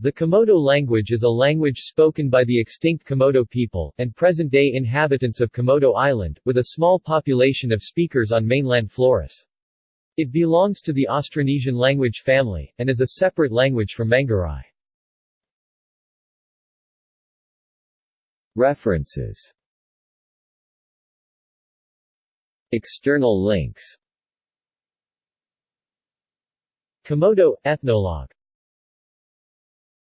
The Komodo language is a language spoken by the extinct Komodo people, and present-day inhabitants of Komodo Island, with a small population of speakers on mainland Flores. It belongs to the Austronesian language family, and is a separate language from Manggarai. References External links Komodo – Ethnologue